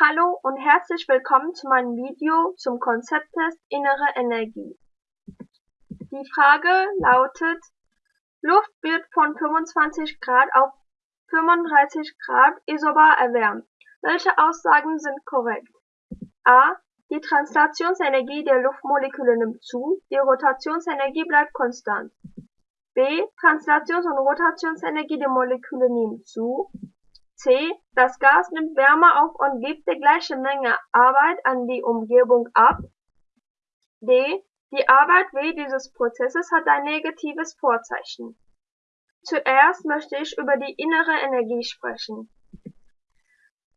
Hallo und herzlich willkommen zu meinem Video zum Konzepttest Innere Energie. Die Frage lautet, Luft wird von 25 Grad auf 35 Grad isobar erwärmt. Welche Aussagen sind korrekt? A. Die Translationsenergie der Luftmoleküle nimmt zu, die Rotationsenergie bleibt konstant. B. Translations- und Rotationsenergie der Moleküle nehmen zu. C. Das Gas nimmt Wärme auf und gibt die gleiche Menge Arbeit an die Umgebung ab. D. Die Arbeit W dieses Prozesses hat ein negatives Vorzeichen. Zuerst möchte ich über die innere Energie sprechen.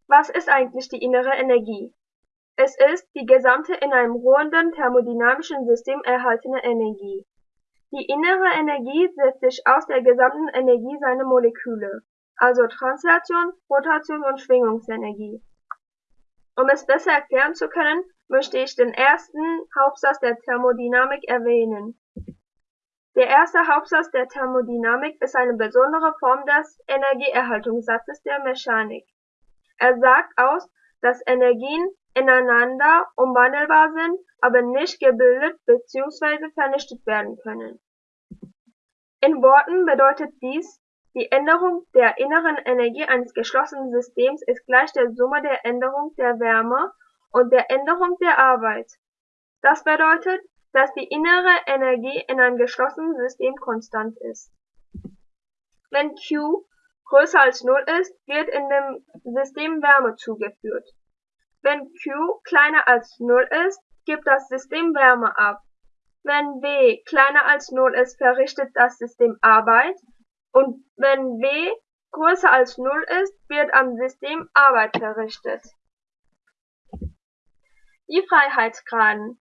Was ist eigentlich die innere Energie? Es ist die gesamte in einem ruhenden thermodynamischen System erhaltene Energie. Die innere Energie setzt sich aus der gesamten Energie seiner Moleküle also Translation, Rotation und Schwingungsenergie. Um es besser erklären zu können, möchte ich den ersten Hauptsatz der Thermodynamik erwähnen. Der erste Hauptsatz der Thermodynamik ist eine besondere Form des Energieerhaltungssatzes der Mechanik. Er sagt aus, dass Energien ineinander umwandelbar sind, aber nicht gebildet bzw. vernichtet werden können. In Worten bedeutet dies, die Änderung der inneren Energie eines geschlossenen Systems ist gleich der Summe der Änderung der Wärme und der Änderung der Arbeit. Das bedeutet, dass die innere Energie in einem geschlossenen System konstant ist. Wenn Q größer als Null ist, wird in dem System Wärme zugeführt. Wenn Q kleiner als Null ist, gibt das System Wärme ab. Wenn W kleiner als Null ist, verrichtet das System Arbeit und wenn W größer als Null ist, wird am System Arbeit verrichtet. Die Freiheitsgraden.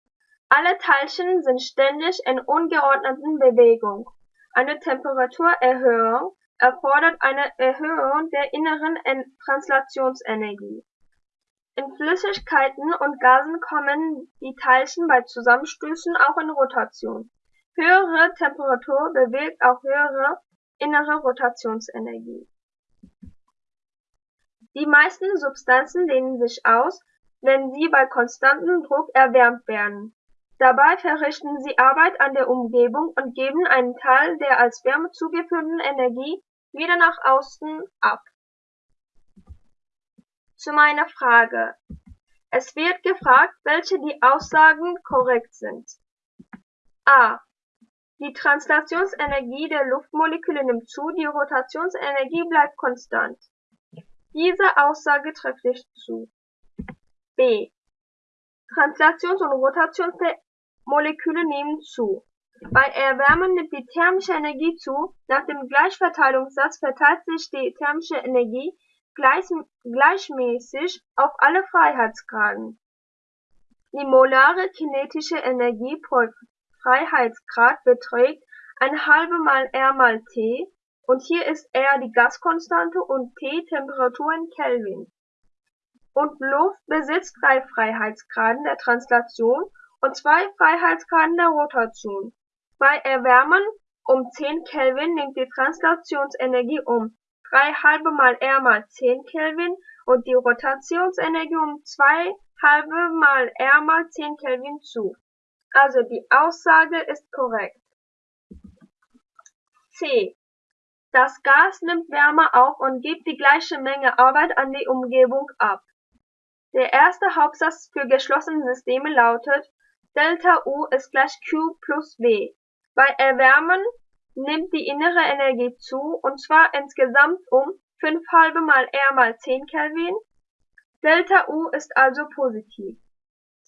Alle Teilchen sind ständig in ungeordneten Bewegung. Eine Temperaturerhöhung erfordert eine Erhöhung der inneren Translationsenergie. In Flüssigkeiten und Gasen kommen die Teilchen bei Zusammenstößen auch in Rotation. Höhere Temperatur bewirkt auch höhere innere Rotationsenergie. Die meisten Substanzen dehnen sich aus, wenn sie bei konstantem Druck erwärmt werden. Dabei verrichten sie Arbeit an der Umgebung und geben einen Teil der als Wärme zugeführten Energie wieder nach außen ab. Zu meiner Frage. Es wird gefragt, welche die Aussagen korrekt sind. A. Die Translationsenergie der Luftmoleküle nimmt zu, die Rotationsenergie bleibt konstant. Diese Aussage trifft nicht zu. B. Translations- und Rotationsmoleküle nehmen zu. Bei Erwärmen nimmt die thermische Energie zu. Nach dem Gleichverteilungssatz verteilt sich die thermische Energie gleich, gleichmäßig auf alle Freiheitsgraden. Die molare kinetische Energie pro Freiheitsgrad beträgt ein halbe mal R mal T und hier ist R die Gaskonstante und T Temperatur in Kelvin. Und Luft besitzt drei Freiheitsgraden der Translation und zwei Freiheitsgraden der Rotation. Bei Erwärmen um 10 Kelvin nimmt die Translationsenergie um 3 halbe mal R mal 10 Kelvin und die Rotationsenergie um 2 halbe mal R mal 10 Kelvin zu. Also die Aussage ist korrekt. C. Das Gas nimmt Wärme auf und gibt die gleiche Menge Arbeit an die Umgebung ab. Der erste Hauptsatz für geschlossene Systeme lautet Delta U ist gleich Q plus W. Bei Erwärmen nimmt die innere Energie zu und zwar insgesamt um 5 halbe mal R mal 10 Kelvin. Delta U ist also positiv.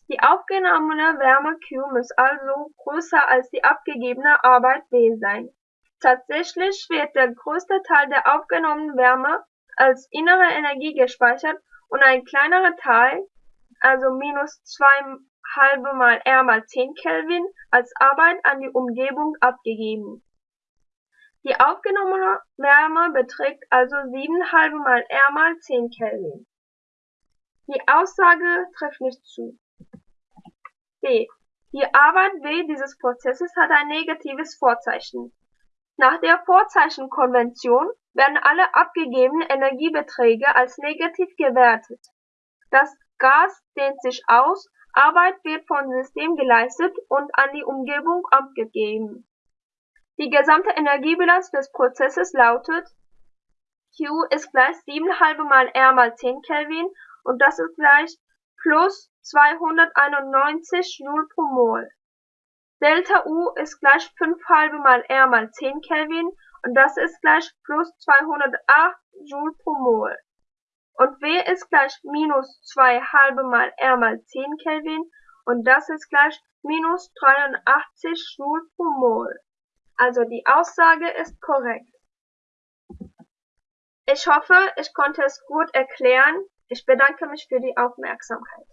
Die aufgenommene Wärme Q muss also größer als die abgegebene Arbeit W sein. Tatsächlich wird der größte Teil der aufgenommenen Wärme als innere Energie gespeichert und ein kleinerer Teil, also minus 2 halbe mal R mal 10 Kelvin, als Arbeit an die Umgebung abgegeben. Die aufgenommene Wärme beträgt also 7 halbe mal R mal 10 Kelvin. Die Aussage trifft nicht zu. Die Arbeit W dieses Prozesses hat ein negatives Vorzeichen. Nach der Vorzeichenkonvention werden alle abgegebenen Energiebeträge als negativ gewertet. Das Gas dehnt sich aus, Arbeit wird vom System geleistet und an die Umgebung abgegeben. Die gesamte Energiebilanz des Prozesses lautet Q ist gleich 7 halbe mal R mal 10 Kelvin und das ist gleich plus 291 Joule pro Mol. Delta U ist gleich 5 halbe mal R mal 10 Kelvin und das ist gleich plus 208 Joule pro Mol. Und W ist gleich minus 2 halbe mal R mal 10 Kelvin und das ist gleich minus 83 Joule pro Mol. Also die Aussage ist korrekt. Ich hoffe, ich konnte es gut erklären. Ich bedanke mich für die Aufmerksamkeit.